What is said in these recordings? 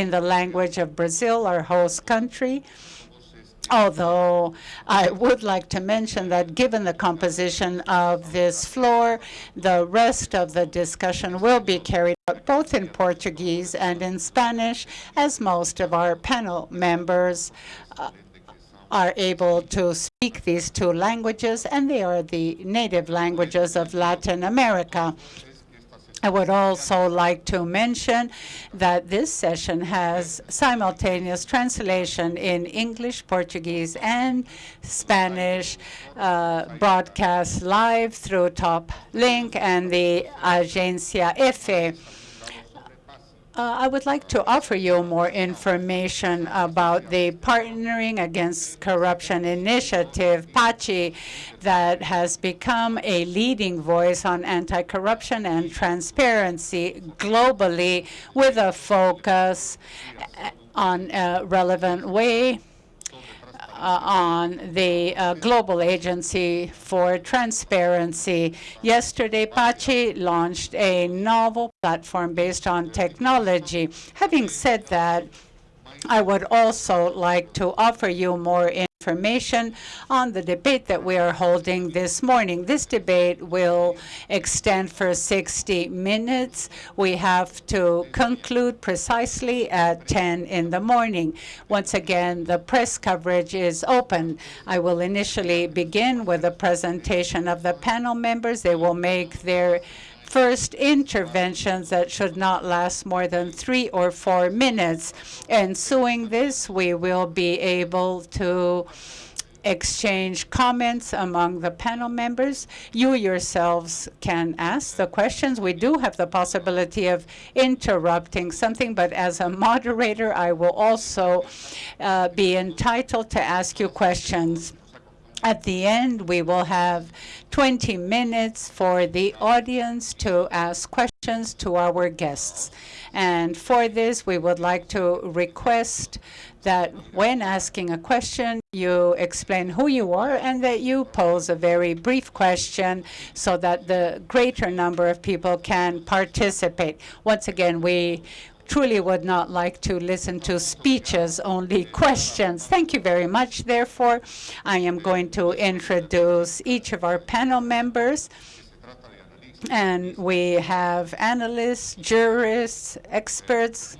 in the language of Brazil, our host country. Although I would like to mention that given the composition of this floor, the rest of the discussion will be carried out both in Portuguese and in Spanish, as most of our panel members uh, are able to speak these two languages, and they are the native languages of Latin America. I would also like to mention that this session has simultaneous translation in English, Portuguese, and Spanish, uh, broadcast live through Top Link and the Agencia EFE. Uh, I would like to offer you more information about the Partnering Against Corruption Initiative, PACI, that has become a leading voice on anti-corruption and transparency globally with a focus on a relevant way on the uh, Global Agency for Transparency. Yesterday, PACI launched a novel platform based on technology. Having said that, I would also like to offer you more information on the debate that we are holding this morning. This debate will extend for 60 minutes. We have to conclude precisely at 10 in the morning. Once again, the press coverage is open. I will initially begin with a presentation of the panel members. They will make their first interventions that should not last more than three or four minutes. Ensuing this, we will be able to exchange comments among the panel members. You yourselves can ask the questions. We do have the possibility of interrupting something, but as a moderator, I will also uh, be entitled to ask you questions. At the end, we will have 20 minutes for the audience to ask questions to our guests. And for this, we would like to request that when asking a question, you explain who you are and that you pose a very brief question so that the greater number of people can participate. Once again, we truly would not like to listen to speeches, only questions. Thank you very much. Therefore, I am going to introduce each of our panel members. And we have analysts, jurists, experts,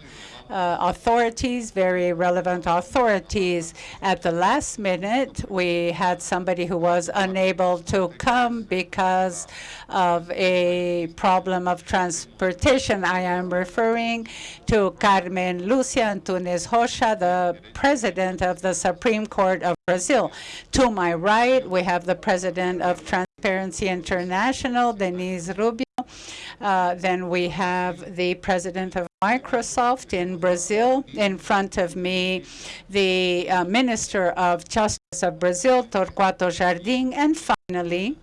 uh, authorities, very relevant authorities. At the last minute, we had somebody who was unable to come because of a problem of transportation. I am referring to Carmen Lucia Antunes Rocha, the president of the Supreme Court of Brazil. To my right, we have the president of Transparency International, Denise Rubio. Uh, then we have the president of Microsoft in Brazil. In front of me, the uh, Minister of Justice of Brazil, Torquato Jardim. And finally,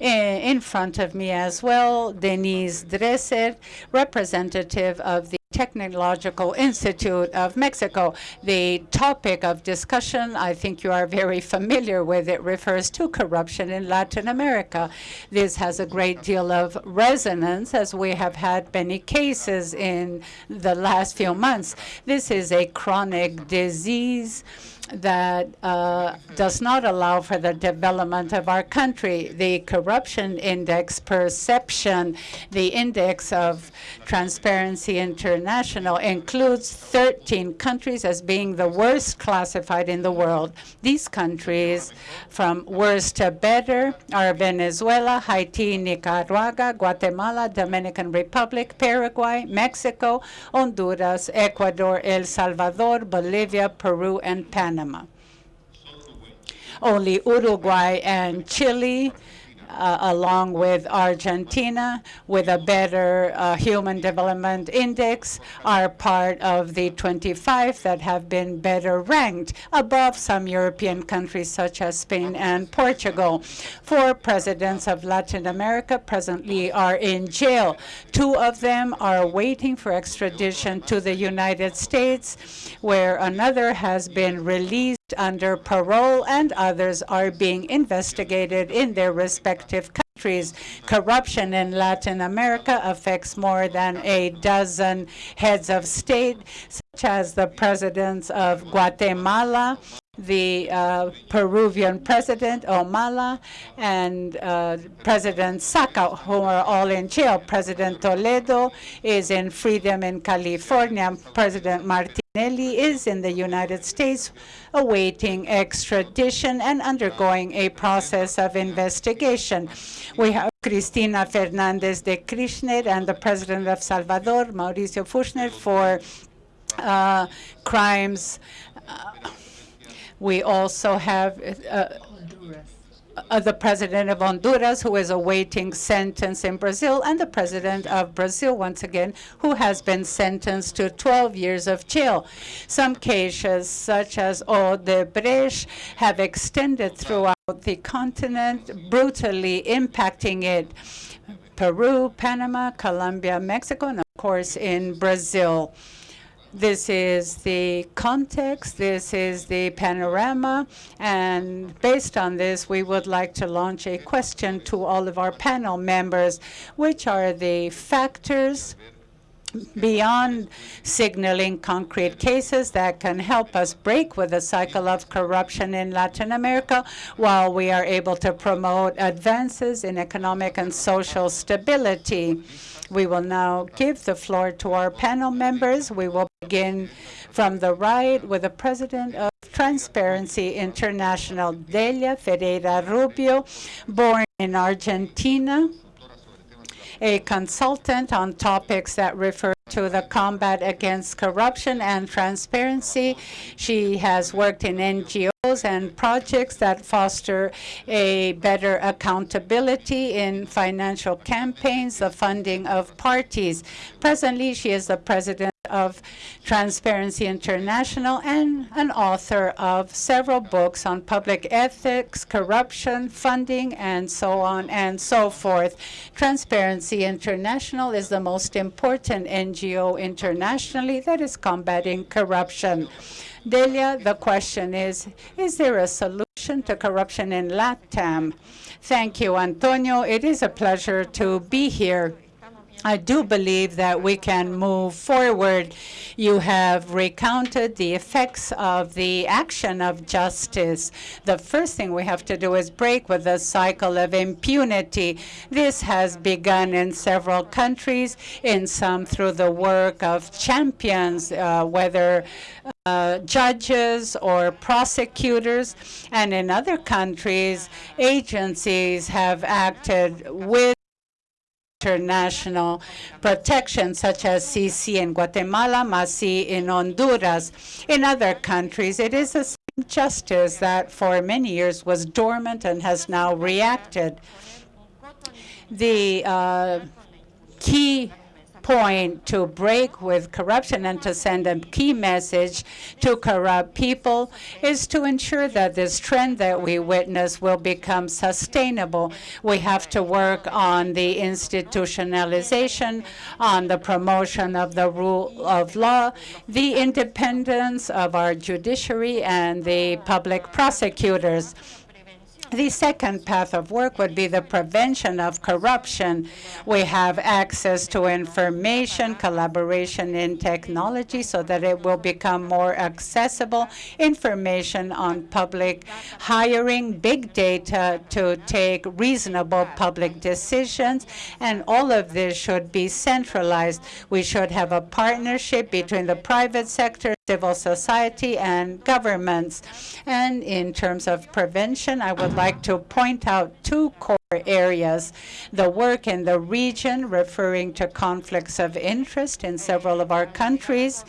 in front of me as well, Denise Dresser, representative of the Technological Institute of Mexico. The topic of discussion, I think you are very familiar with it, refers to corruption in Latin America. This has a great deal of resonance as we have had many cases in the last few months. This is a chronic disease that uh, does not allow for the development of our country. The corruption index perception, the index of Transparency International includes 13 countries as being the worst classified in the world. These countries, from worst to better, are Venezuela, Haiti, Nicaragua, Guatemala, Dominican Republic, Paraguay, Mexico, Honduras, Ecuador, El Salvador, Bolivia, Peru, and. Panama. Only Uruguay and Chile uh, along with Argentina, with a better uh, human development index, are part of the 25 that have been better ranked above some European countries such as Spain and Portugal. Four presidents of Latin America presently are in jail. Two of them are waiting for extradition to the United States, where another has been released under parole and others are being investigated in their respective countries. Corruption in Latin America affects more than a dozen heads of state, such as the presidents of Guatemala, the uh, Peruvian president, Humala and uh, President Saca, who are all in jail. President Toledo is in freedom in California. President Martinelli is in the United States awaiting extradition and undergoing a process of investigation. We have Cristina Fernandez de Kirchner and the president of Salvador, Mauricio Fuchs, for uh, crimes uh, we also have uh, uh, the president of Honduras, who is awaiting sentence in Brazil, and the president of Brazil, once again, who has been sentenced to 12 years of jail. Some cases, such as Odebrecht, have extended throughout the continent, brutally impacting it. Peru, Panama, Colombia, Mexico, and of course in Brazil. This is the context, this is the panorama, and based on this, we would like to launch a question to all of our panel members. Which are the factors beyond signaling concrete cases that can help us break with the cycle of corruption in Latin America while we are able to promote advances in economic and social stability. We will now give the floor to our panel members. We will begin from the right with the president of Transparency International, Delia Ferreira Rubio, born in Argentina, a consultant on topics that refer to the combat against corruption and transparency. She has worked in NGOs and projects that foster a better accountability in financial campaigns, the funding of parties. Presently, she is the president of Transparency International and an author of several books on public ethics, corruption, funding, and so on and so forth. Transparency International is the most important NGO internationally that is combating corruption. Delia, the question is, is there a solution to corruption in LATAM? Thank you, Antonio. It is a pleasure to be here. I do believe that we can move forward. You have recounted the effects of the action of justice. The first thing we have to do is break with the cycle of impunity. This has begun in several countries, in some through the work of champions, uh, whether uh, judges or prosecutors, and in other countries, agencies have acted with international protection, such as CC in Guatemala, MACCIH in Honduras. In other countries, it is the same justice that for many years was dormant and has now reacted. The uh, key point to break with corruption and to send a key message to corrupt people is to ensure that this trend that we witness will become sustainable. We have to work on the institutionalization, on the promotion of the rule of law, the independence of our judiciary and the public prosecutors. The second path of work would be the prevention of corruption. We have access to information, collaboration in technology so that it will become more accessible, information on public hiring, big data to take reasonable public decisions, and all of this should be centralized. We should have a partnership between the private sector, civil society, and governments. And in terms of prevention, I would like to point out two core areas. The work in the region referring to conflicts of interest in several of our countries,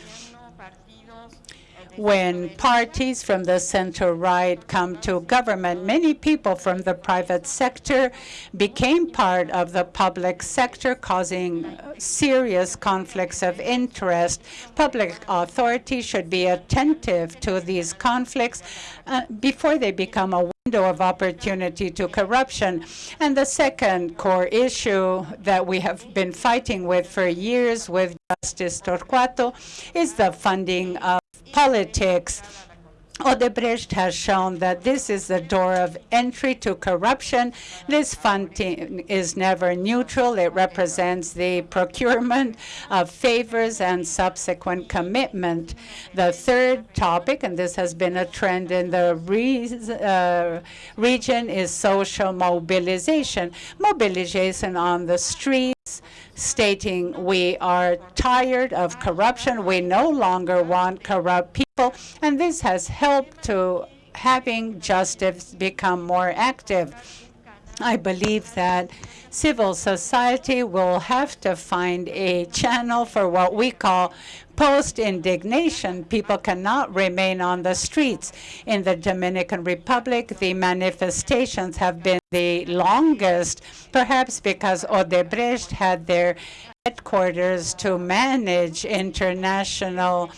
when parties from the center-right come to government, many people from the private sector became part of the public sector, causing serious conflicts of interest. Public authorities should be attentive to these conflicts uh, before they become a window of opportunity to corruption. And the second core issue that we have been fighting with for years with Justice Torquato is the funding of politics. Odebrecht has shown that this is the door of entry to corruption. This funding is never neutral. It represents the procurement of favors and subsequent commitment. The third topic, and this has been a trend in the re uh, region, is social mobilization. Mobilization on the streets, stating we are tired of corruption. We no longer want corrupt people and this has helped to having justice become more active. I believe that civil society will have to find a channel for what we call post-indignation. People cannot remain on the streets. In the Dominican Republic, the manifestations have been the longest, perhaps because Odebrecht had their headquarters to manage international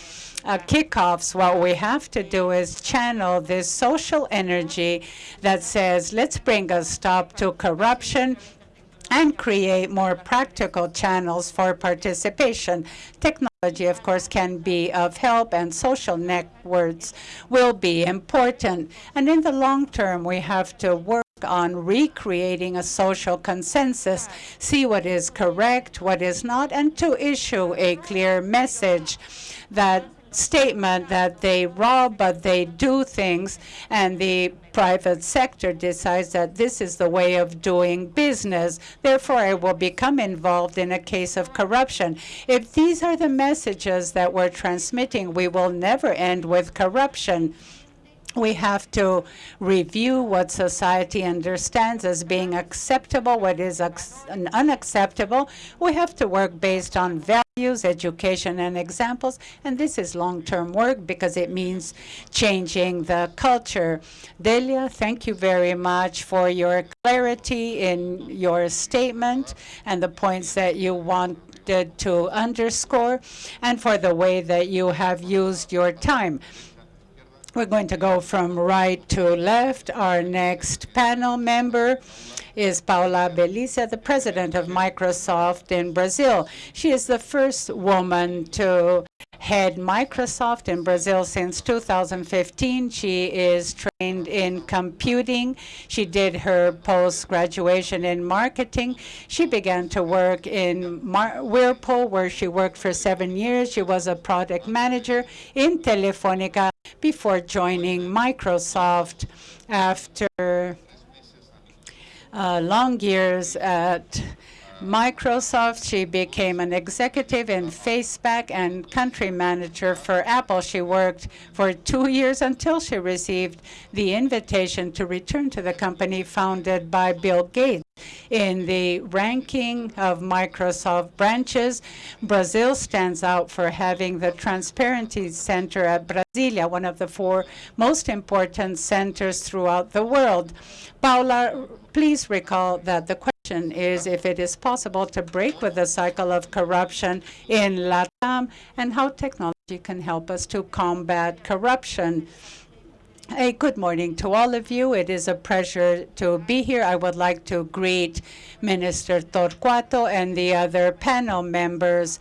uh, kickoffs, what we have to do is channel this social energy that says, let's bring a stop to corruption and create more practical channels for participation. Technology, of course, can be of help, and social networks will be important. And in the long term, we have to work on recreating a social consensus, see what is correct, what is not, and to issue a clear message that statement that they rob, but they do things, and the private sector decides that this is the way of doing business. Therefore, I will become involved in a case of corruption. If these are the messages that we're transmitting, we will never end with corruption we have to review what society understands as being acceptable, what is unacceptable. We have to work based on values, education, and examples. And this is long-term work because it means changing the culture. Delia, thank you very much for your clarity in your statement and the points that you wanted to underscore and for the way that you have used your time. We're going to go from right to left. Our next panel member is Paula Bellizia, the president of Microsoft in Brazil. She is the first woman to head Microsoft in Brazil since 2015. She is trained in computing. She did her post-graduation in marketing. She began to work in Mar Whirlpool, where she worked for seven years. She was a product manager in Telefonica before joining Microsoft after uh, long years at Microsoft. She became an executive in Facebook and country manager for Apple. She worked for two years until she received the invitation to return to the company founded by Bill Gates. In the ranking of Microsoft branches, Brazil stands out for having the Transparency Center at Brasilia, one of the four most important centers throughout the world. Paula, please recall that the question is if it is possible to break with the cycle of corruption in LATAM and how technology can help us to combat corruption. A good morning to all of you. It is a pleasure to be here. I would like to greet Minister Torquato and the other panel members.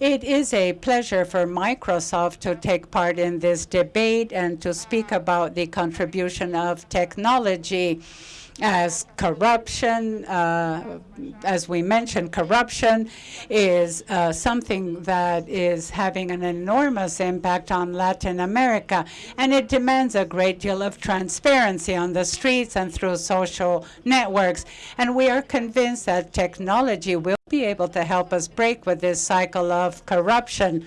It is a pleasure for Microsoft to take part in this debate and to speak about the contribution of technology as corruption, uh, as we mentioned, corruption is uh, something that is having an enormous impact on Latin America, and it demands a great deal of transparency on the streets and through social networks. And we are convinced that technology will be able to help us break with this cycle of corruption.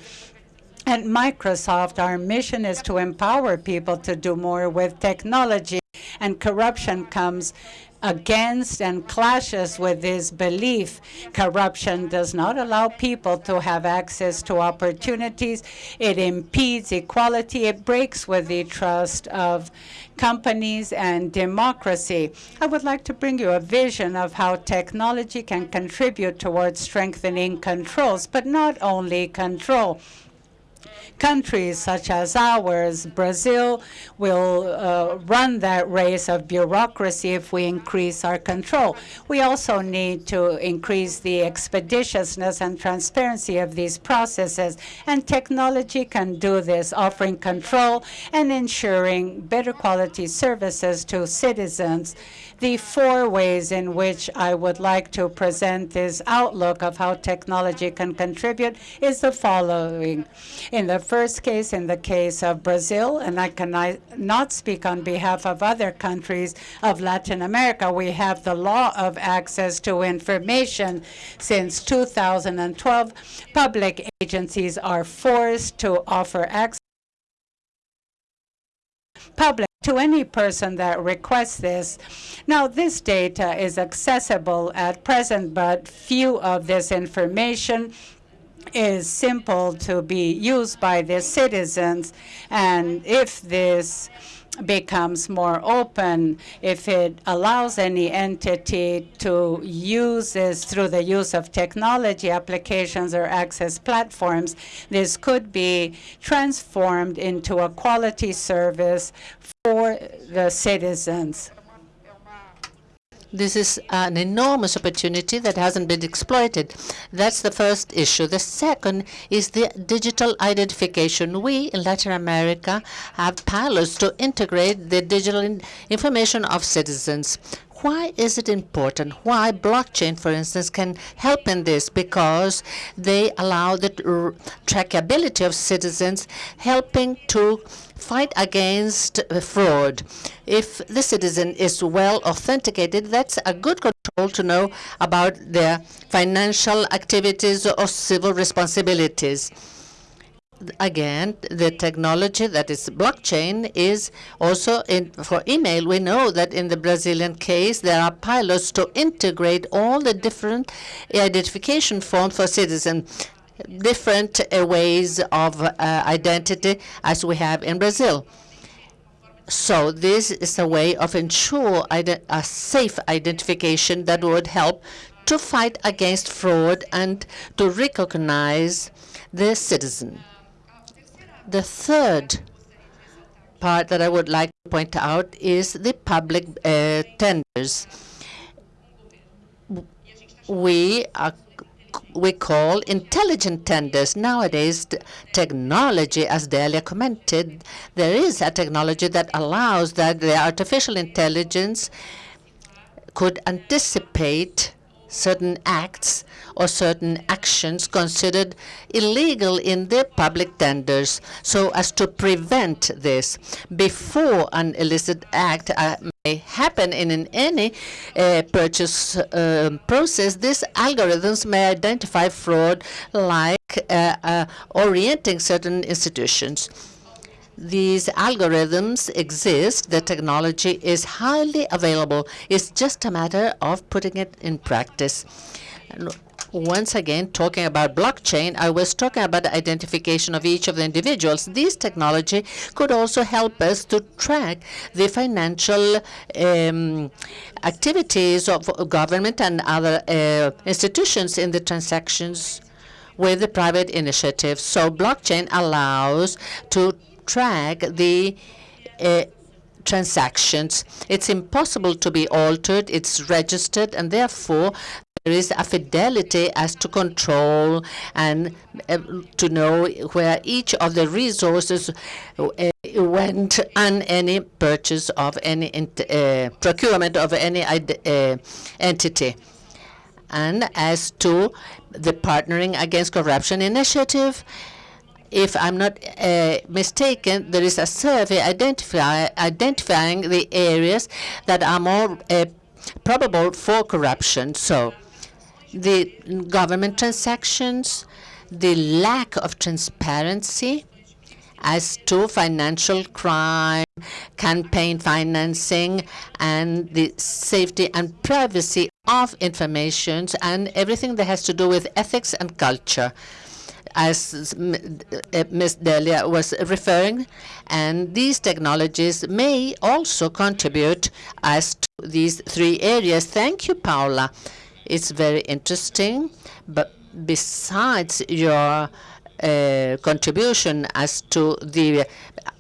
At Microsoft, our mission is to empower people to do more with technology and corruption comes against and clashes with this belief. Corruption does not allow people to have access to opportunities. It impedes equality. It breaks with the trust of companies and democracy. I would like to bring you a vision of how technology can contribute towards strengthening controls, but not only control countries such as ours, Brazil, will uh, run that race of bureaucracy if we increase our control. We also need to increase the expeditiousness and transparency of these processes, and technology can do this, offering control and ensuring better quality services to citizens the four ways in which I would like to present this outlook of how technology can contribute is the following. In the first case, in the case of Brazil, and I cannot speak on behalf of other countries of Latin America, we have the law of access to information. Since 2012, public agencies are forced to offer access public to any person that requests this. Now, this data is accessible at present, but few of this information is simple to be used by the citizens. And if this becomes more open, if it allows any entity to use this through the use of technology applications or access platforms, this could be transformed into a quality service for the citizens. This is an enormous opportunity that hasn't been exploited. That's the first issue. The second is the digital identification. We in Latin America have pilots to integrate the digital information of citizens. Why is it important? Why blockchain, for instance, can help in this? Because they allow the trackability of citizens, helping to fight against uh, fraud. If the citizen is well authenticated, that's a good control to know about their financial activities or civil responsibilities again, the technology that is blockchain is also in for email. We know that in the Brazilian case, there are pilots to integrate all the different identification forms for citizens, different uh, ways of uh, identity as we have in Brazil. So this is a way of ensure a safe identification that would help to fight against fraud and to recognize the citizen. The third part that I would like to point out is the public uh, tenders. We are we call intelligent tenders. Nowadays, technology, as Delia commented, there is a technology that allows that the artificial intelligence could anticipate certain acts or certain actions considered illegal in the public tenders so as to prevent this. Before an illicit act uh, may happen in, any uh, purchase uh, process these algorithms may identify fraud like uh, uh, orienting certain institutions these algorithms exist. The technology is highly available. It's just a matter of putting it in practice. once again, talking about blockchain, I was talking about the identification of each of the individuals. This technology could also help us to track the financial um, activities of government and other uh, institutions in the transactions with the private initiatives. So blockchain allows to track the uh, transactions. It's impossible to be altered. It's registered, and therefore there is a fidelity as to control and uh, to know where each of the resources uh, went on any purchase of any uh, procurement of any uh, entity. And as to the Partnering Against Corruption initiative, if I'm not uh, mistaken, there is a survey identify, identifying the areas that are more uh, probable for corruption. So the government transactions, the lack of transparency as to financial crime, campaign financing, and the safety and privacy of information, and everything that has to do with ethics and culture as Ms. Delia was referring, and these technologies may also contribute as to these three areas. Thank you, Paula. It's very interesting, but besides your uh, contribution as to the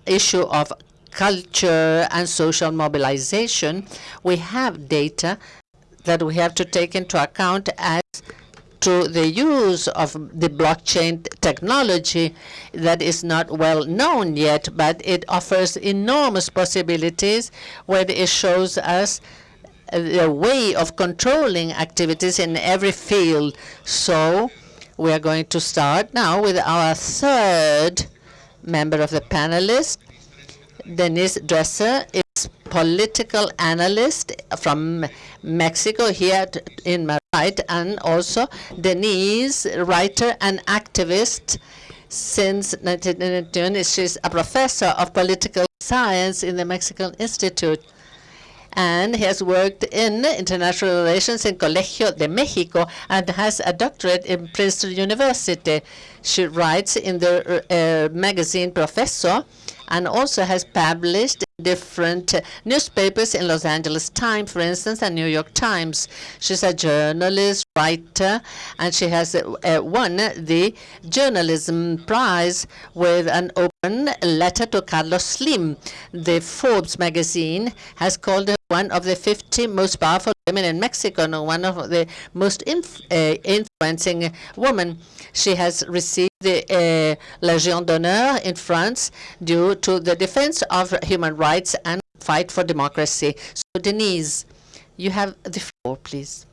issue of culture and social mobilization, we have data that we have to take into account as to the use of the blockchain technology that is not well known yet, but it offers enormous possibilities where it shows us the way of controlling activities in every field. So we are going to start now with our third member of the panelists, Denise Dresser political analyst from Mexico here in my right, and also Denise, writer and activist since 1992. She's a professor of political science in the Mexican Institute and he has worked in international relations in Colegio de Mexico and has a doctorate in Princeton University. She writes in the uh, magazine Proceso and also has published different uh, newspapers in Los Angeles Times, for instance, and New York Times. She's a journalist, writer, and she has uh, uh, won the Journalism Prize with an open letter to Carlos Slim. The Forbes magazine has called her one of the 50 most powerful women in Mexico and one of the most inf uh, influencing women. She has received the uh, Légion d'honneur in France due to the defense of human rights and fight for democracy. So Denise, you have the floor, please.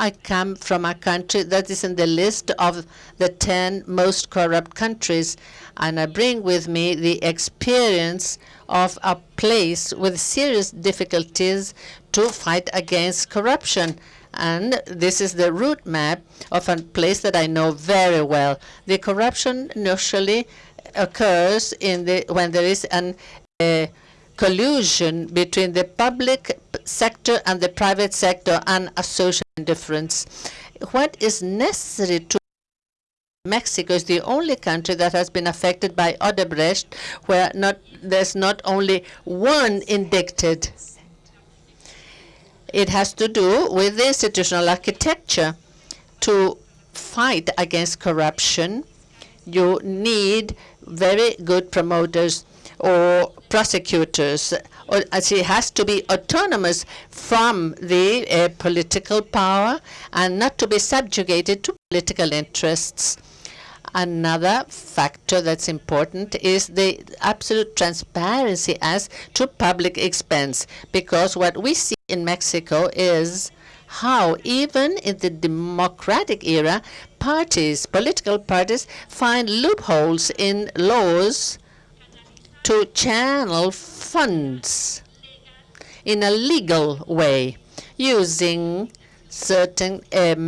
I come from a country that is in the list of the 10 most corrupt countries, and I bring with me the experience of a place with serious difficulties to fight against corruption. And this is the route map of a place that I know very well. The corruption usually occurs in the when there is an uh, collusion between the public sector and the private sector and a social indifference. What is necessary to Mexico is the only country that has been affected by Odebrecht, where not there's not only one indicted. It has to do with the institutional architecture. To fight against corruption, you need very good promoters or prosecutors. As it has to be autonomous from the uh, political power and not to be subjugated to political interests. Another factor that's important is the absolute transparency as to public expense, because what we see in Mexico is how even in the democratic era, parties, political parties, find loopholes in laws to channel funds in a legal way using certain um,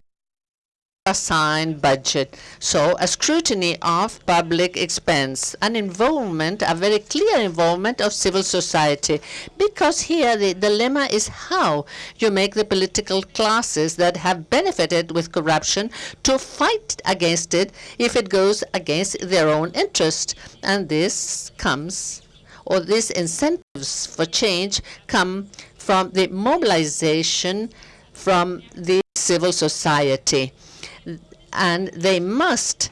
assigned budget. So a scrutiny of public expense, an involvement, a very clear involvement of civil society. Because here the dilemma is how you make the political classes that have benefited with corruption to fight against it if it goes against their own interest. And this comes, or these incentives for change come from the mobilization from the civil society and they must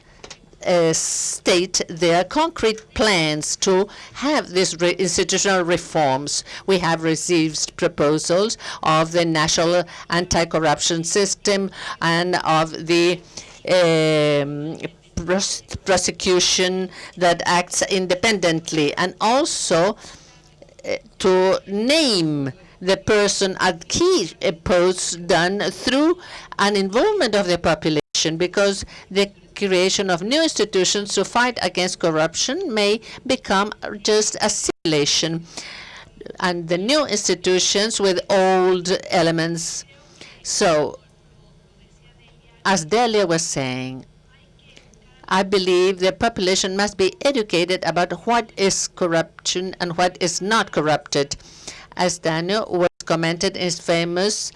uh, state their concrete plans to have these re institutional reforms. We have received proposals of the national anti-corruption system and of the um, pros prosecution that acts independently, and also uh, to name the person at key posts done through an involvement of the population because the creation of new institutions to fight against corruption may become just a simulation and the new institutions with old elements. So, as Delia was saying, I believe the population must be educated about what is corruption and what is not corrupted. As Daniel was commented in his famous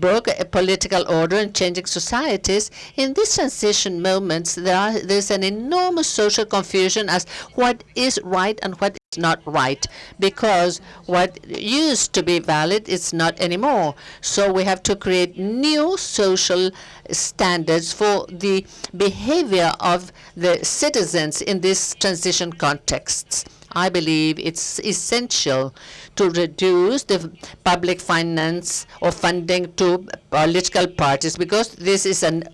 book, A Political Order and Changing Societies, in these transition moments, there are, there's an enormous social confusion as what is right and what is not right because what used to be valid is not anymore. So we have to create new social standards for the behavior of the citizens in these transition contexts. I believe it's essential to reduce the public finance or funding to political parties because this is an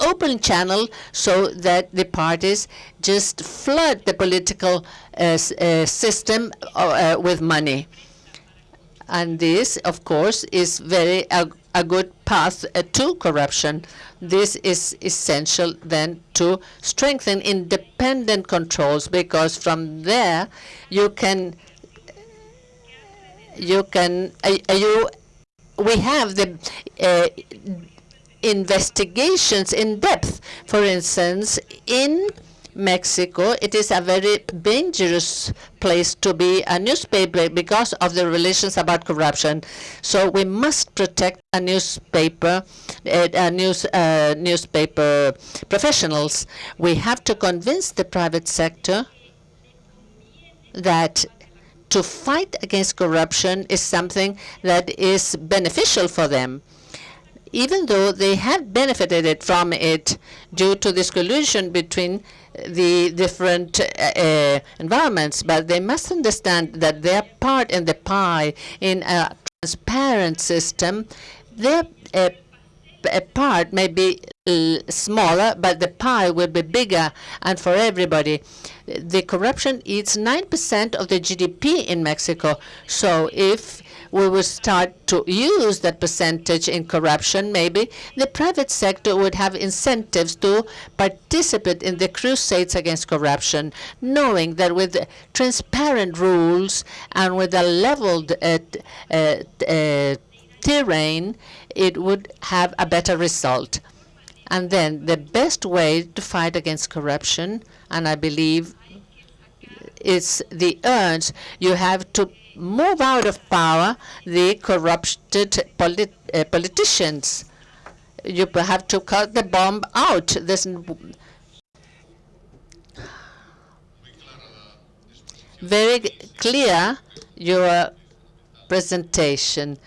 open channel so that the parties just flood the political uh, uh, system uh, with money. And this, of course, is very a, good path uh, to corruption. This is essential then to strengthen independent controls because from there you can you can uh, uh, you we have the investigations in depth. For instance, in Mexico, it is a very dangerous place to be a newspaper because of the relations about corruption. So we must protect a newspaper, uh, a news, uh, newspaper professionals. We have to convince the private sector that to fight against corruption is something that is beneficial for them even though they have benefited from it due to this collusion between the different uh, environments, but they must understand that their part in the pie in a transparent system, their uh, part may be smaller, but the pie will be bigger and for everybody. The corruption eats 9% of the GDP in Mexico. So if we will start to use that percentage in corruption, maybe the private sector would have incentives to participate in the crusades against corruption, knowing that with transparent rules and with a leveled uh, uh, uh, terrain, it would have a better result. And then the best way to fight against corruption, and I believe it's the urge, you have to move out of power the corrupted polit uh, politicians. You have to cut the bomb out. There's very clear your presentation.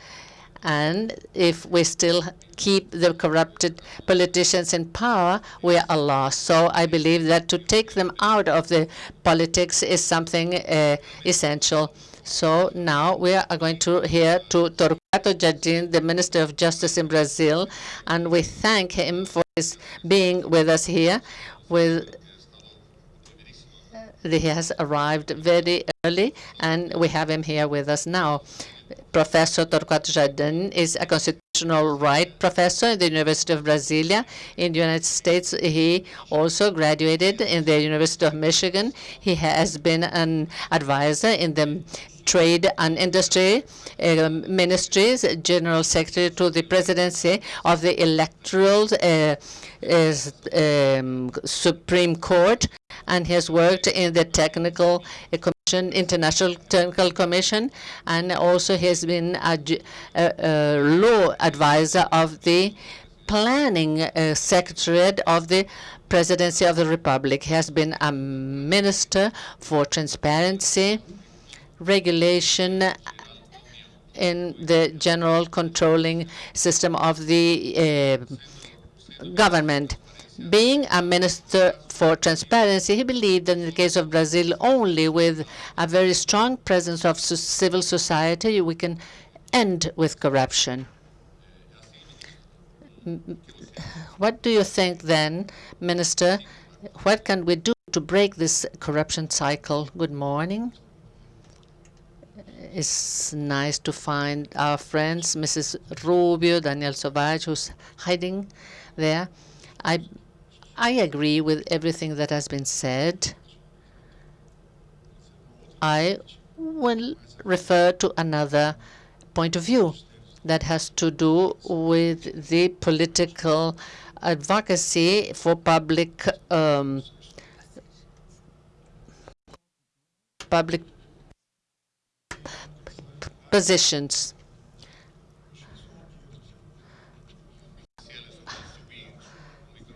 And if we still keep the corrupted politicians in power, we are lost. So I believe that to take them out of the politics is something uh, essential. So now we are going to hear to Torquato Jardim, the Minister of Justice in Brazil, and we thank him for his being with us here. With uh, he has arrived very early, and we have him here with us now. Professor Torquato Jardim is a constitutional right professor in the University of Brasilia in the United States. He also graduated in the University of Michigan. He has been an advisor in the Trade and Industry uh, Ministries, General Secretary to the Presidency of the Electoral uh, um, Supreme Court, and he has worked in the Technical Commission, International Technical Commission, and also he has been a, a, a law advisor of the Planning uh, Secretariat of the Presidency of the Republic. He has been a minister for transparency, regulation in the general controlling system of the uh, government. Being a minister for transparency, he believed that in the case of Brazil, only with a very strong presence of civil society, we can end with corruption. What do you think then, Minister? What can we do to break this corruption cycle? Good morning. It's nice to find our friends, Mrs. Rubio, Daniel Zovatto, who's hiding there. I, I agree with everything that has been said. I will refer to another point of view that has to do with the political advocacy for public um, public positions.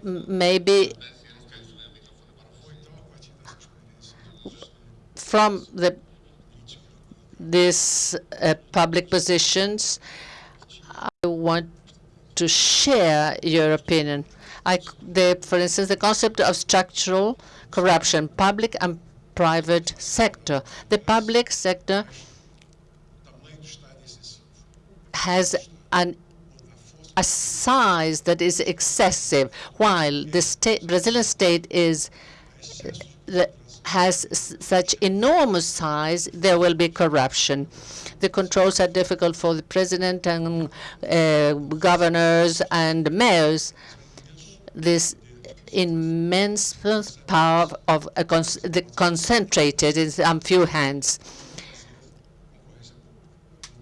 maybe from the these uh, public positions, I want to share your opinion. I, the, for instance, the concept of structural corruption, public and private sector. The public sector has an a size that is excessive, while the state, Brazilian state is has such enormous size, there will be corruption. The controls are difficult for the president and uh, governors and mayors. This immense power of the concentrated in some few hands.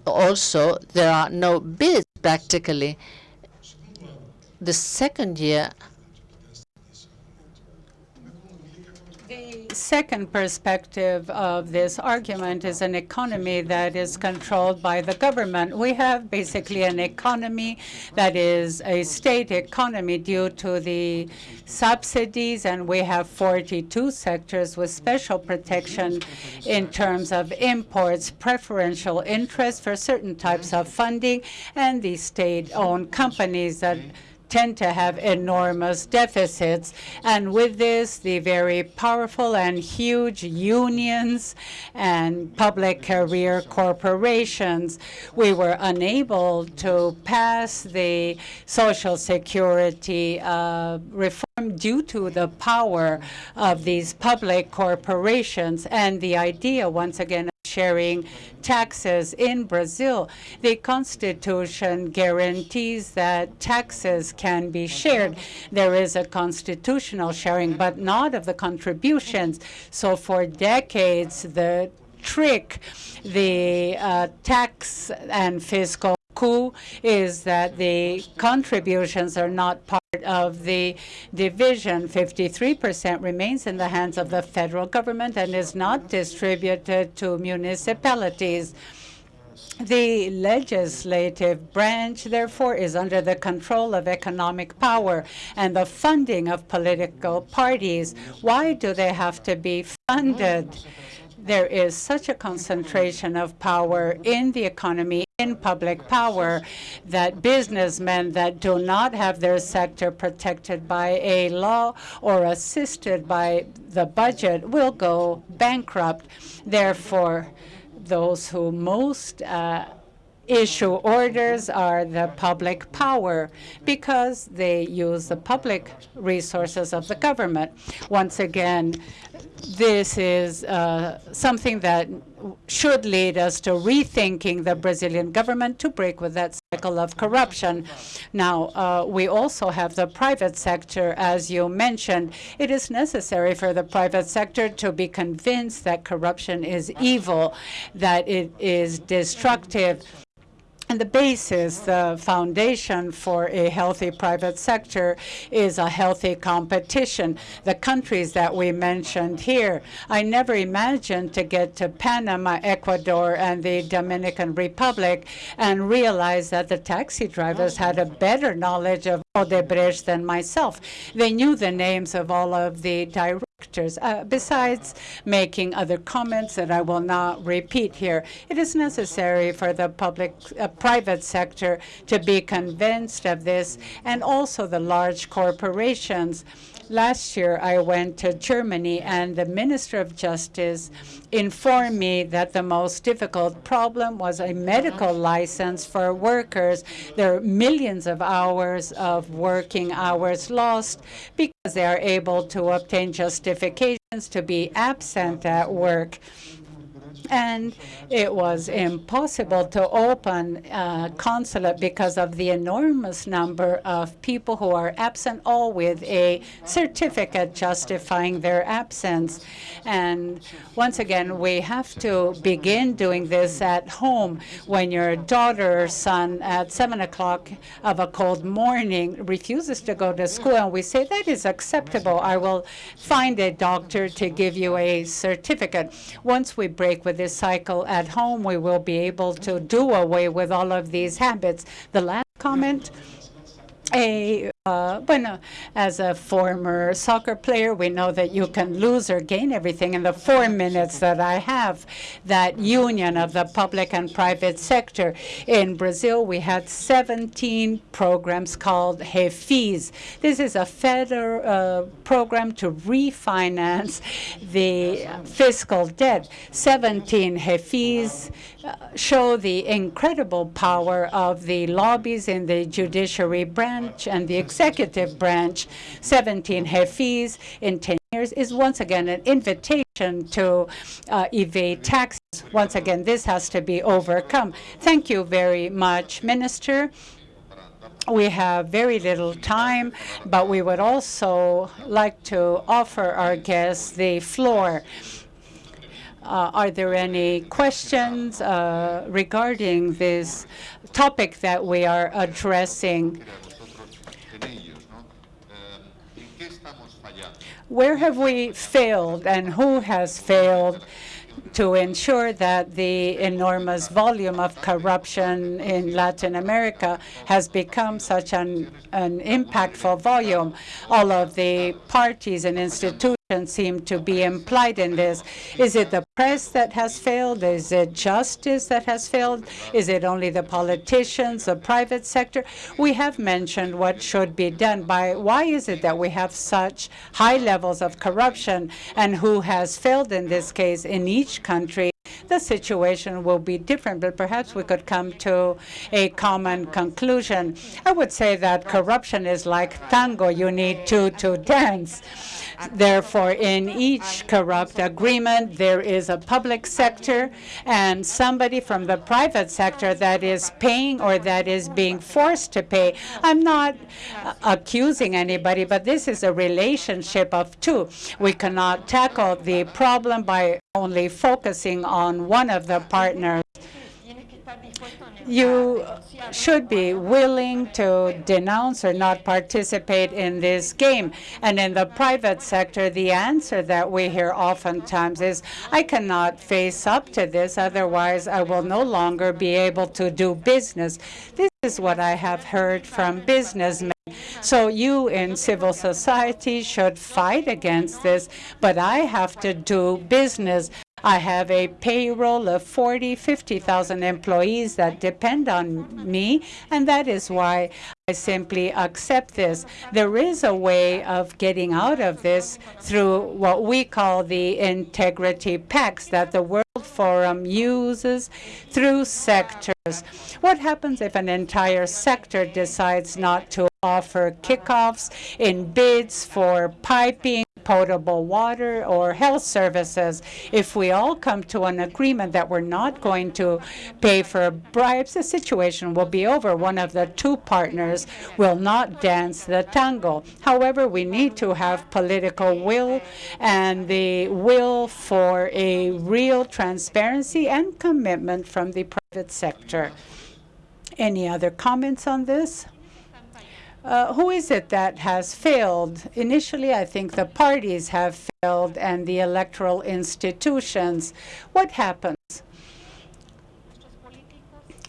Also, there are no bids practically. The second year second perspective of this argument is an economy that is controlled by the government. We have basically an economy that is a state economy due to the subsidies, and we have 42 sectors with special protection in terms of imports, preferential interest for certain types of funding, and the state-owned companies that tend to have enormous deficits. And with this, the very powerful and huge unions and public career corporations, we were unable to pass the Social Security uh, reform due to the power of these public corporations and the idea, once again, sharing taxes in Brazil. The Constitution guarantees that taxes can be shared. There is a constitutional sharing, but not of the contributions. So for decades, the trick, the uh, tax and fiscal coup is that the contributions are not part of the division. 53% remains in the hands of the federal government and is not distributed to municipalities. The legislative branch, therefore, is under the control of economic power and the funding of political parties. Why do they have to be funded? There is such a concentration of power in the economy, in public power, that businessmen that do not have their sector protected by a law or assisted by the budget will go bankrupt. Therefore, those who most uh, issue orders are the public power because they use the public resources of the government. Once again, this is uh, something that should lead us to rethinking the Brazilian government to break with that cycle of corruption. Now, uh, we also have the private sector, as you mentioned. It is necessary for the private sector to be convinced that corruption is evil, that it is destructive, and the basis, the foundation for a healthy private sector is a healthy competition. The countries that we mentioned here, I never imagined to get to Panama, Ecuador, and the Dominican Republic and realize that the taxi drivers had a better knowledge of Odebrecht than myself. They knew the names of all of the directors uh, besides making other comments that I will not repeat here, it is necessary for the public, uh, private sector to be convinced of this, and also the large corporations. Last year, I went to Germany, and the Minister of Justice informed me that the most difficult problem was a medical mm-hmm. license for workers. There are millions of hours of working hours lost because they are able to obtain justifications to be absent at work and it was impossible to open a consulate because of the enormous number of people who are absent, all with a certificate justifying their absence. And once again, we have to begin doing this at home when your daughter or son at 7 o'clock of a cold morning refuses to go to school, and we say, that is acceptable. I will find a doctor to give you a certificate. Once we break with this cycle at home, we will be able to do away with all of these habits. The last comment, a uh, bueno, as a former soccer player, we know that you can lose or gain everything in the four minutes that I have. That union of the public and private sector. In Brazil, we had 17 programs called REFIS. This is a federal uh, program to refinance the fiscal debt. 17 REFIS uh, show the incredible power of the lobbies in the judiciary branch and the executive branch. 17 REFIS in 10 years is once again an invitation to uh, evade taxes. Once again, this has to be overcome. Thank you very much, Minister. We have very little time, but we would also like to offer our guests the floor. Uh, are there any questions uh, regarding this topic that we are addressing? Where have we failed and who has failed to ensure that the enormous volume of corruption in Latin America has become such an, an impactful volume? All of the parties and institutions seem to be implied in this. Is it the press that has failed? Is it justice that has failed? Is it only the politicians, the private sector? We have mentioned what should be done. By why is it that we have such high levels of corruption, and who has failed in this case in each country? The situation will be different, but perhaps we could come to a common conclusion. I would say that corruption is like tango. You need two to dance. Therefore, in each corrupt agreement, there is a public sector and somebody from the private sector that is paying or that is being forced to pay. I'm not accusing anybody, but this is a relationship of two. We cannot tackle the problem by only focusing on one of the partners you should be willing to denounce or not participate in this game. And in the private sector, the answer that we hear oftentimes is, I cannot face up to this, otherwise I will no longer be able to do business. This is what I have heard from businessmen. So you in civil society should fight against this, but I have to do business. I have a payroll of 40, 50,000 employees that depend on me, and that is why I simply accept this. There is a way of getting out of this through what we call the integrity pacts that the World Forum uses through sectors. What happens if an entire sector decides not to offer kickoffs in bids for piping potable water or health services. If we all come to an agreement that we're not going to pay for bribes, the situation will be over. One of the two partners will not dance the tango. However, we need to have political will and the will for a real transparency and commitment from the private sector. Any other comments on this? Uh, who is it that has failed? Initially, I think the parties have failed and the electoral institutions. What happens?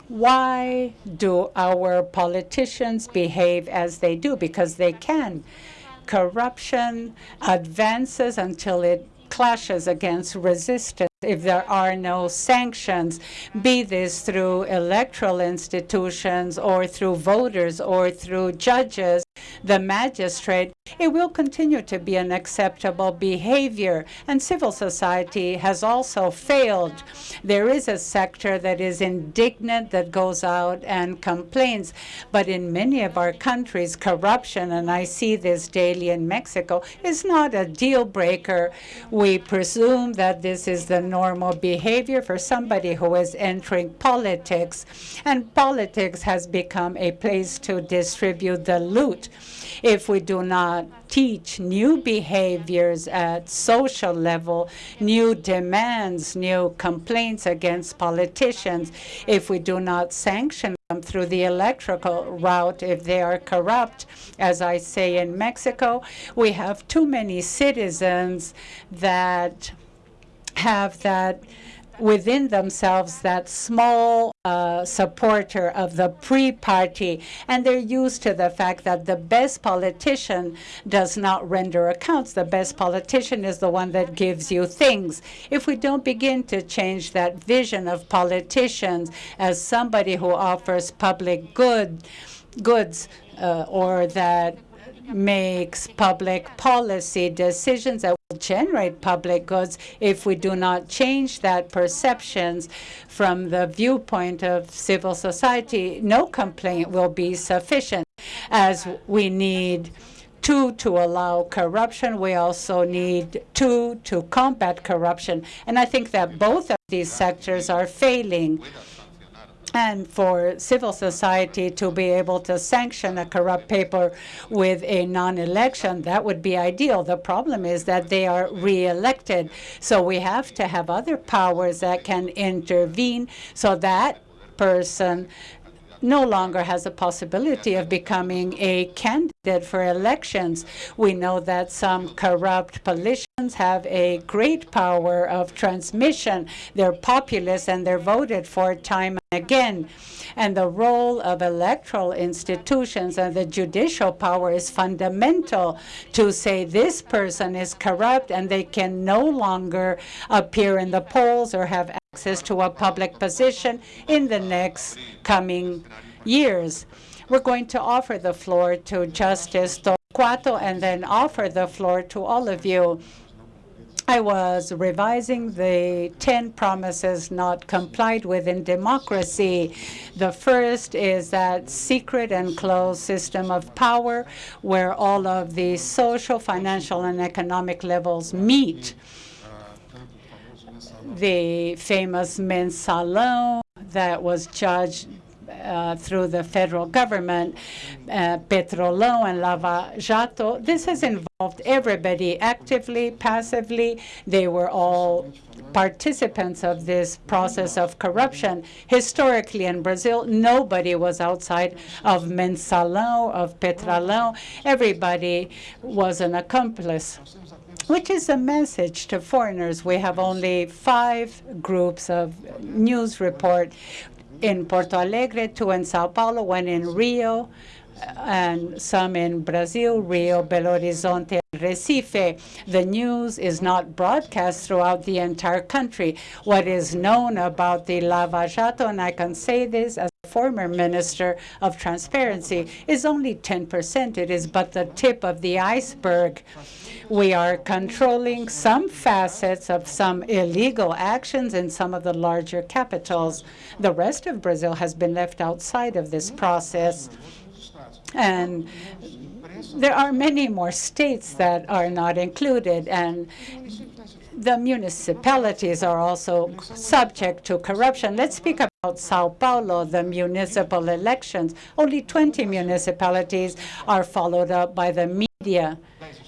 Why do our politicians behave as they do? Because they can. Corruption advances until it clashes against resistance if there are no sanctions, be this through electoral institutions or through voters or through judges, the magistrate, it will continue to be an acceptable behavior. And civil society has also failed. There is a sector that is indignant, that goes out and complains. But in many of our countries, corruption, and I see this daily in Mexico, is not a deal breaker. We presume that this is the normal behavior for somebody who is entering politics. And politics has become a place to distribute the loot. If we do not teach new behaviors at social level, new demands, new complaints against politicians, if we do not sanction them through the electrical route, if they are corrupt, as I say in Mexico, we have too many citizens that have that within themselves that small uh, supporter of the PRI party, and they're used to the fact that the best politician does not render accounts. The best politician is the one that gives you things. If we don't begin to change that vision of politicians as somebody who offers public good, goods, uh, or that makes public policy decisions that generate public goods if we do not change that perceptions from the viewpoint of civil society, no complaint will be sufficient as we need two to allow corruption. We also need two to combat corruption. And I think that both of these sectors are failing and for civil society to be able to sanction a corrupt paper with a non-election, that would be ideal. The problem is that they are re-elected. So we have to have other powers that can intervene so that person no longer has a possibility of becoming a candidate for elections. We know that some corrupt politicians have a great power of transmission. They're populist and they're voted for time and again. And the role of electoral institutions and the judicial power is fundamental to say this person is corrupt and they can no longer appear in the polls or have access to a public position in the next coming years. We're going to offer the floor to Justice Torquato and then offer the floor to all of you. I was revising the 10 promises not complied with in democracy. The first is that secret and closed system of power where all of the social, financial, and economic levels meet the famous mensalão that was judged uh, through the federal government, uh, Petrolão and Lava Jato. This has involved everybody actively, passively. They were all participants of this process of corruption. Historically in Brazil, nobody was outside of Mensalão, of Petrolão. Everybody was an accomplice which is a message to foreigners. We have only five groups of news report in Porto Alegre, two in Sao Paulo, one in Rio, and some in Brazil, Rio, Belo Horizonte, Recife. The news is not broadcast throughout the entire country. What is known about the Lava Jato, and I can say this as a former Minister of Transparency, is only 10%. It is but the tip of the iceberg. We are controlling some facets of some illegal actions in some of the larger capitals. The rest of Brazil has been left outside of this process. And there are many more states that are not included, and the municipalities are also subject to corruption. Let's speak about Sao Paulo, the municipal elections. Only 20 municipalities are followed up by the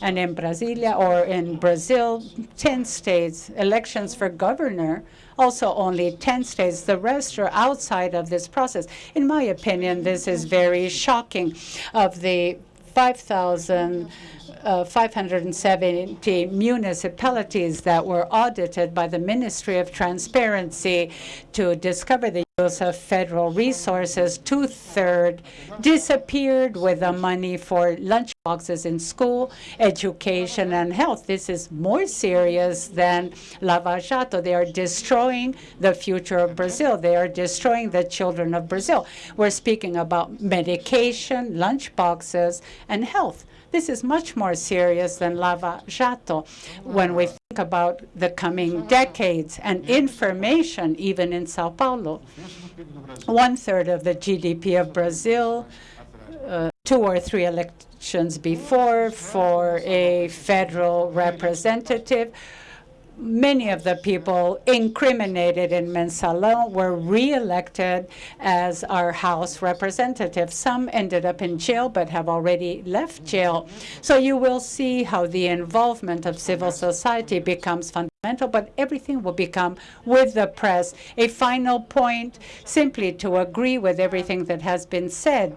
And in Brasilia or in Brazil, 10 states, elections for governor, also only 10 states. The rest are outside of this process. In my opinion, this is very shocking. Of the 5,000 uh, 570 municipalities that were audited by the Ministry of Transparency to discover the use of federal resources. Two-thirds disappeared with the money for lunch boxes in school, education, and health. This is more serious than Lava Jato. They are destroying the future of Brazil. They are destroying the children of Brazil. We're speaking about medication, lunch boxes, and health. This is much more serious than Lava Jato when we think about the coming decades and information, even in Sao Paulo. One third of the GDP of Brazil, uh, two or three elections before for a federal representative, many of the people incriminated in Mensalão were reelected as our House representatives. Some ended up in jail but have already left jail. So you will see how the involvement of civil society becomes fundamental, but everything will become with the press. A final point, simply to agree with everything that has been said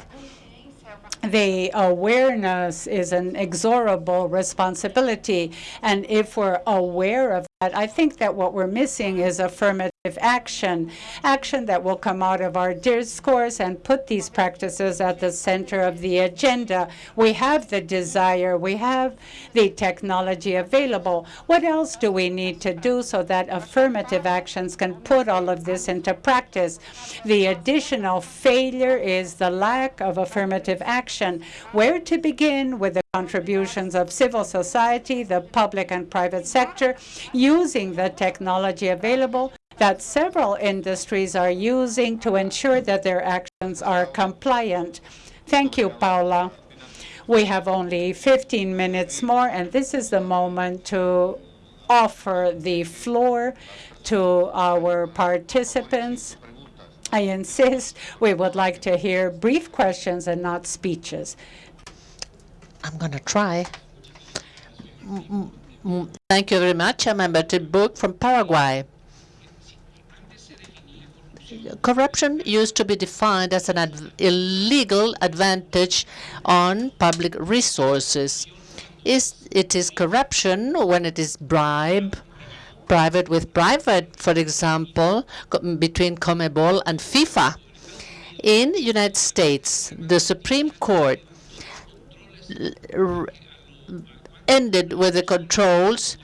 the awareness is an exorable responsibility. And if we're aware of I think that what we're missing is affirmative action, action that will come out of our discourse and put these practices at the center of the agenda. We have the desire, we have the technology available. What else do we need to do so that affirmative actions can put all of this into practice? The additional failure is the lack of affirmative action. Where to begin with the contributions of civil society, the public and private sector, using the technology available that several industries are using to ensure that their actions are compliant. Thank you, Paula. We have only 15 minutes more, and this is the moment to offer the floor to our participants. I insist we would like to hear brief questions and not speeches. I'm going to try. Thank you very much. I'm Humberto Book from Paraguay. Corruption used to be defined as an ad illegal advantage on public resources. Is it is corruption when it is bribe, private with private, for example, between CONMEBOL and FIFA. In the United States, the Supreme Court ended with the controls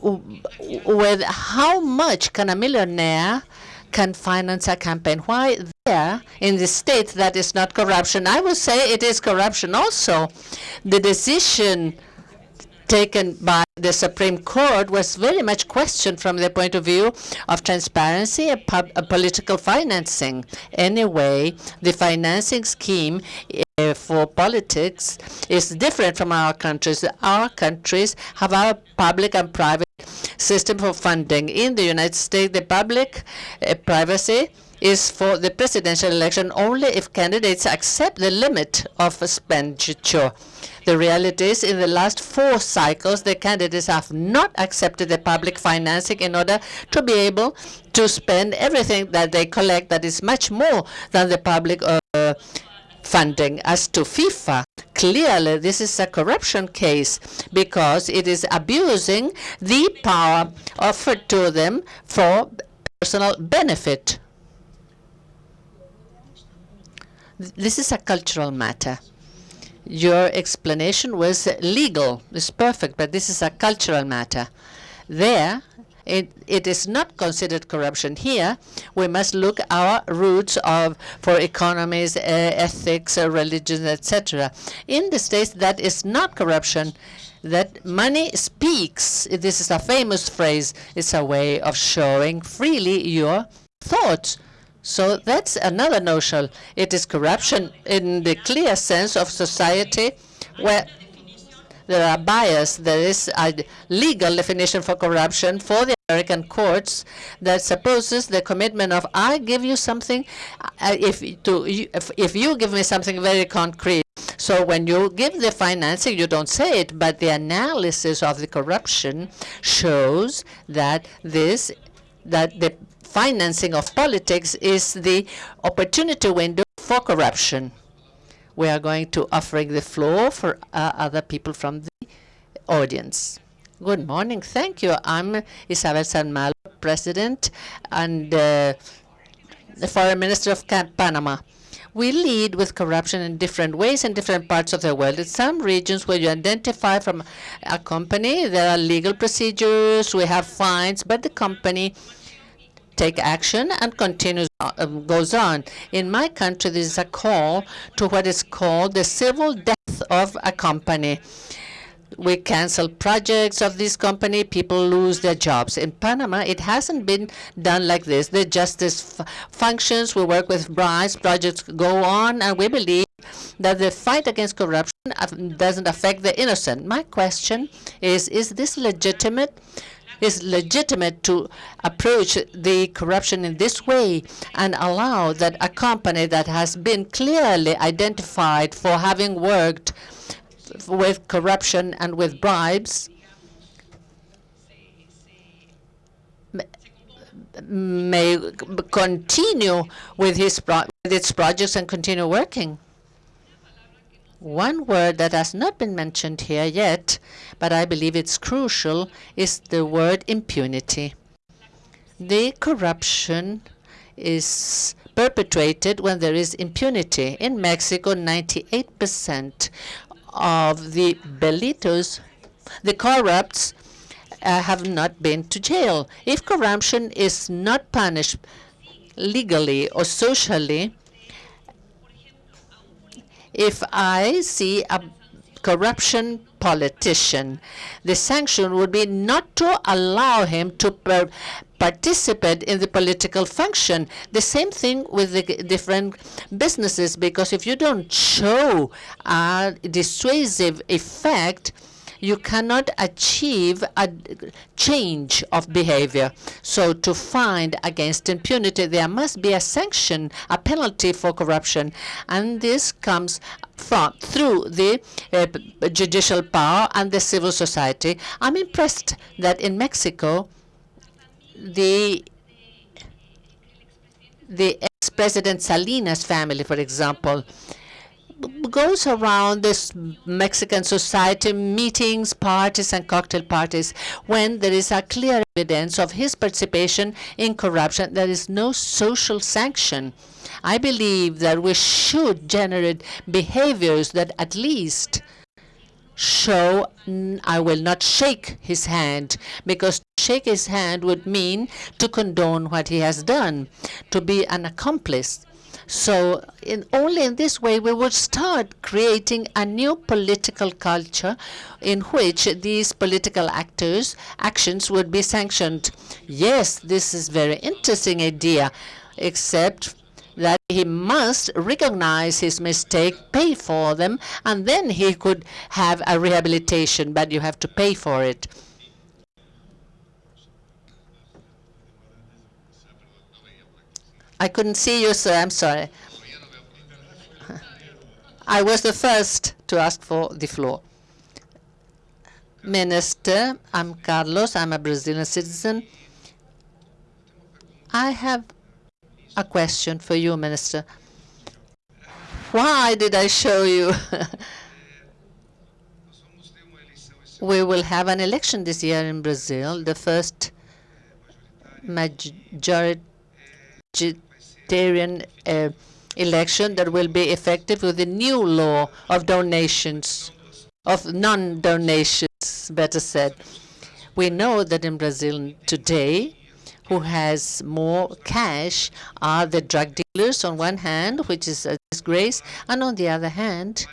with how much can a millionaire can finance a campaign. Why there in the state that is not corruption? I would say it is corruption also. The decision taken by the Supreme Court was very much questioned from the point of view of transparency and political financing. Anyway, the financing scheme uh, for politics is different from our countries. Our countries have our public and private system for funding. In the United States, the public uh, privacy is for the presidential election only if candidates accept the limit of expenditure. The reality is, in the last four cycles, the candidates have not accepted the public financing in order to be able to spend everything that they collect that is much more than the public uh, funding. As to FIFA, clearly this is a corruption case because it is abusing the power offered to them for personal benefit. This is a cultural matter. Your explanation was legal. It's perfect, but this is a cultural matter. There, it, it is not considered corruption. Here, we must look our roots of for economies, uh, ethics, uh, religion, etc. In the states, that is not corruption. That money speaks. This is a famous phrase. It's a way of showing freely your thoughts. So that's another notion. It is corruption in the clear sense of society where there are bias. There is a legal definition for corruption for the American courts that supposes the commitment of I give you something uh, if to if, if you give me something very concrete. So when you give the financing, you don't say it, but the analysis of the corruption shows that this that the financing of politics is the opportunity window for corruption. We are going to offering the floor for uh, other people from the audience. Good morning. Thank you. I'm Isabel Saint Malo, President and uh, the Foreign Minister of Panama. We lead with corruption in different ways in different parts of the world. In some regions where you identify from a company, there are legal procedures, we have fines, but the company take action and continues uh, goes on. In my country, there is a call to what is called the civil death of a company. We cancel projects of this company, people lose their jobs. In Panama, it hasn't been done like this. The justice functions, we work with bribes, projects go on, and we believe that the fight against corruption doesn't affect the innocent. My question is, is this legitimate? Is legitimate to approach the corruption in this way and allow that a company that has been clearly identified for having worked with corruption and with bribes may continue with, his with its projects and continue working. One word that has not been mentioned here yet, but I believe it's crucial, is the word impunity. The corruption is perpetrated when there is impunity. In Mexico, 98% of the belitos, the corrupts, uh, have not been to jail. If corruption is not punished legally or socially, if I see a corruption politician, the sanction would be not to allow him to participate in the political function. The same thing with the different businesses, because if you don't show a dissuasive effect, you cannot achieve a change of behavior. So to find against impunity, there must be a sanction, a penalty for corruption. And this comes from through the uh, judicial power and the civil society. I'm impressed that in Mexico, the the ex-president Salinas family, for example, goes around this Mexican society, meetings, parties, and cocktail parties, when there is a clear evidence of his participation in corruption. There is no social sanction. I believe that we should generate behaviors that at least show I will not shake his hand, because to shake his hand would mean to condone what he has done, to be an accomplice. So in, only in this way we would start creating a new political culture in which these political actors' actions would be sanctioned. Yes, this is very interesting idea, except that he must recognize his mistake, pay for them, and then he could have a rehabilitation, but you have to pay for it. I couldn't see you, sir. I'm sorry. I was the first to ask for the floor. Minister, I'm Carlos. I'm a Brazilian citizen. I have a question for you, Minister. Why did I show you? we will have an election this year in Brazil, the first majority uh, election that will be effective with the new law of donations, of non-donations, better said. We know that in Brazil today, who has more cash are the drug dealers on one hand, which is a disgrace, and on the other hand,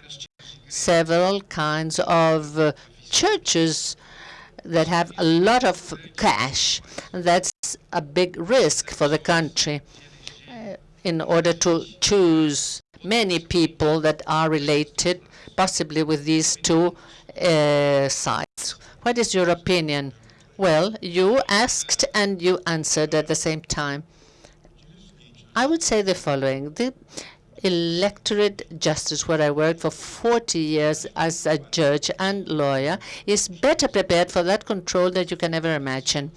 several kinds of uh, churches that have a lot of cash. That's a big risk for the country in order to choose many people that are related, possibly with these two uh, sides. What is your opinion? Well, you asked and you answered at the same time. I would say the following. The electorate justice, where I worked for 40 years as a judge and lawyer, is better prepared for that control that you can ever imagine.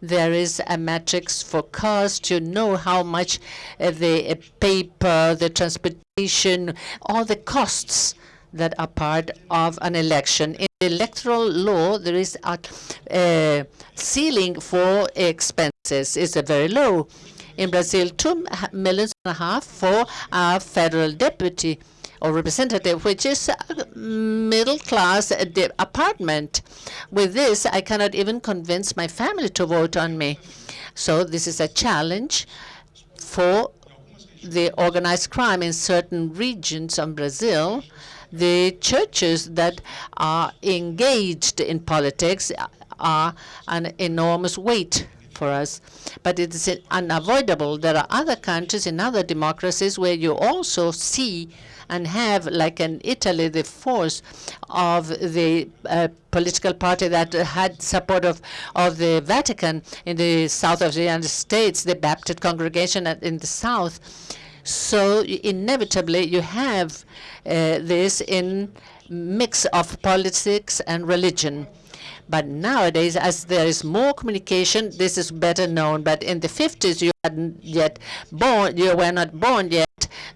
There is a matrix for cost. You know how much uh, the uh, paper, the transportation, all the costs that are part of an election. In electoral law, there is a uh, ceiling for expenses. It's very low. In Brazil, two millions and a half for a federal deputy or representative, which is a middle-class uh, apartment. With this, I cannot even convince my family to vote on me. So this is a challenge for the organized crime in certain regions of Brazil. The churches that are engaged in politics uh, are an enormous weight for us. But it is unavoidable. There are other countries in other democracies where you also see and have, like in Italy, the force of the uh, political party that had support of, of the Vatican in the south of the United States, the Baptist congregation in the south. So inevitably, you have uh, this in mix of politics and religion. But nowadays, as there is more communication, this is better known. But in the 50s, you hadn't yet born, you were not born yet,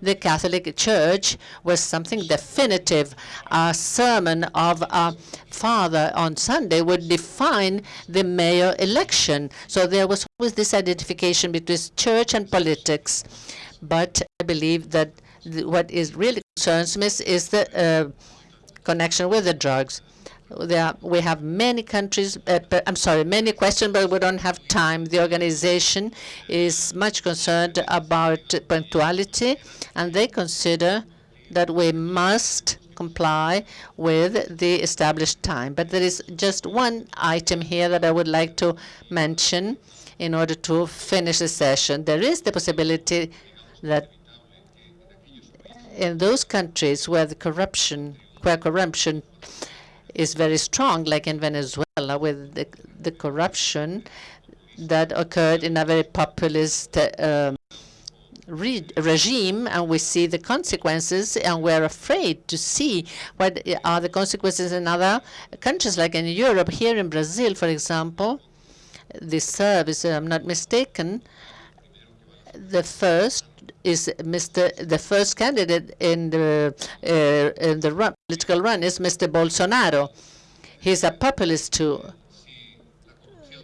the Catholic Church was something definitive. A sermon of a father on Sunday would define the mayor election. So there was always this identification between church and politics. But I believe that what is really concerns me is the uh, connection with the drugs. There, we have many countries, uh, I'm sorry, many questions, but we don't have time. The organization is much concerned about punctuality, and they consider that we must comply with the established time. But there is just one item here that I would like to mention in order to finish the session. There is the possibility that in those countries where the corruption, where corruption is very strong, like in Venezuela, with the, the corruption that occurred in a very populist uh, re regime, and we see the consequences, and we're afraid to see what are the consequences in other countries, like in Europe. Here in Brazil, for example, the service, if I'm not mistaken, the first is Mr. the first candidate in the uh, in the run, political run is Mr. Bolsonaro. He's a populist too.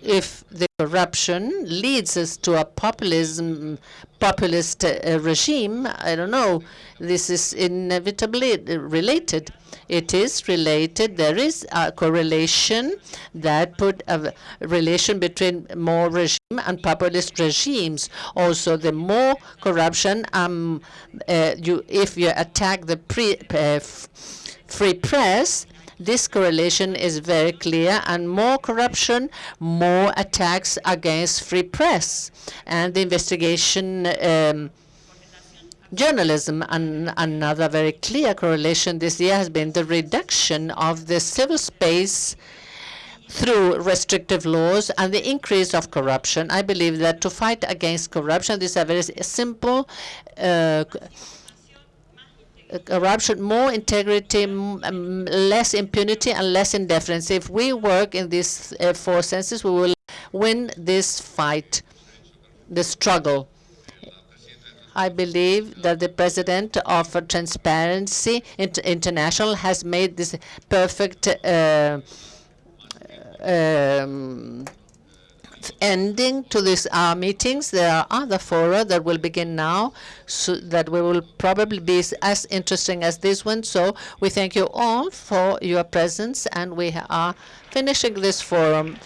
If the corruption leads us to a populism populist uh, regime, I don't know. This is inevitably related. It is related. There is a correlation that put a relation between more regime and populist regimes. Also, the more corruption, um, uh, you if you attack the pre, uh, free press, this correlation is very clear, and more corruption, more attacks against free press, and the investigation um, journalism. And another very clear correlation this year has been the reduction of the civil space through restrictive laws and the increase of corruption. I believe that to fight against corruption, this is a very simple uh, corruption, more integrity, less impunity, and less indifference. If we work in these uh, four senses, we will win this fight, the struggle. I believe that the president of Transparency International has made this perfect uh, um, ending to these uh, meetings. There are other fora that will begin now so that we will probably be as interesting as this one. So we thank you all for your presence, and we are finishing this forum.